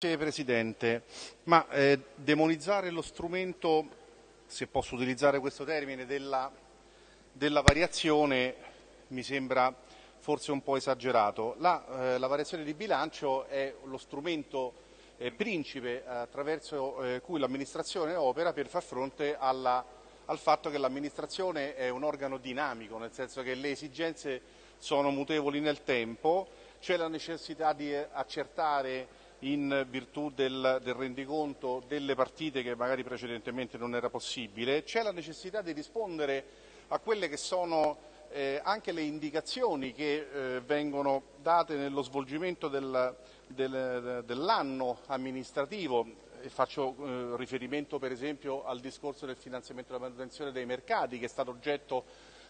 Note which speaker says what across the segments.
Speaker 1: Grazie Presidente, ma eh, demonizzare lo strumento, se posso utilizzare questo termine, della, della variazione mi sembra forse un po' esagerato. La, eh, la variazione di bilancio è lo strumento eh, principe attraverso eh, cui l'amministrazione opera per far fronte alla, al fatto che l'amministrazione è un organo dinamico, nel senso che le esigenze sono mutevoli nel tempo, c'è la necessità di eh, accertare in virtù del, del, rendiconto delle partite che magari precedentemente non era possibile, c'è la necessità di rispondere a quelle che sono eh, anche le indicazioni che eh, vengono date nello svolgimento del, del, dell'anno amministrativo. Faccio eh, riferimento per esempio al discorso del finanziamento della manutenzione dei mercati che è stato oggetto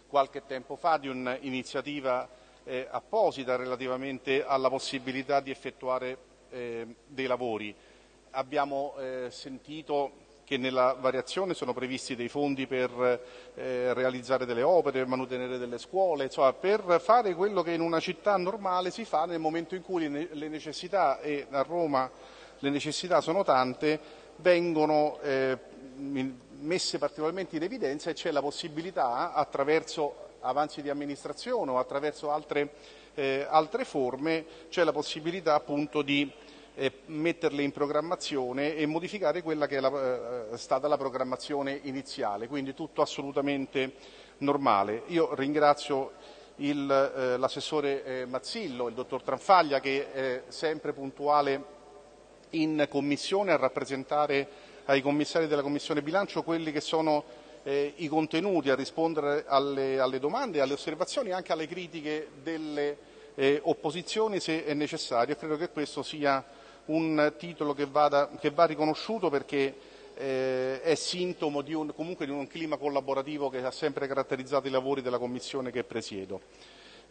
Speaker 1: qualche tempo fa di un'iniziativa eh, apposita relativamente alla possibilità di effettuare dei lavori. Abbiamo eh, sentito che nella variazione sono previsti dei fondi per eh, realizzare delle opere, per manutenere delle scuole, insomma, per fare quello che in una città normale si fa nel momento in cui le necessità, e a Roma le necessità sono tante, vengono eh, messe particolarmente in evidenza e c'è la possibilità attraverso avanzi di amministrazione o attraverso altre, eh, altre forme, c'è la possibilità appunto di eh, metterle in programmazione e modificare quella che è la, eh, stata la programmazione iniziale, quindi tutto assolutamente normale. Io ringrazio eh, l'assessore eh, Mazzillo, il dottor Tranfaglia che è sempre puntuale in commissione a rappresentare ai commissari della Commissione bilancio quelli che sono eh, i contenuti, a rispondere alle, alle domande, alle osservazioni e anche alle critiche delle eh, opposizioni se è necessario. Credo che questo sia un titolo che, vada, che va riconosciuto perché eh, è sintomo di un, comunque di un clima collaborativo che ha sempre caratterizzato i lavori della Commissione che presiedo.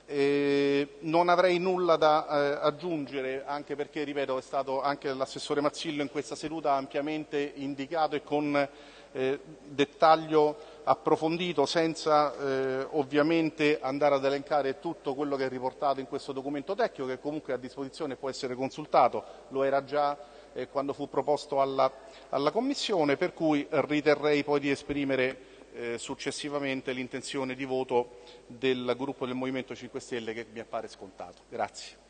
Speaker 1: Eh, non avrei nulla da eh, aggiungere, anche perché, ripeto, è stato anche l'assessore Mazzillo in questa seduta ampiamente indicato e con eh, dettaglio approfondito senza eh, ovviamente andare ad elencare tutto quello che è riportato in questo documento tecnico che comunque è a disposizione può essere consultato, lo era già eh, quando fu proposto alla, alla, Commissione, per cui riterrei poi di esprimere eh, successivamente l'intenzione di voto del gruppo del Movimento 5 Stelle che mi appare scontato. Grazie.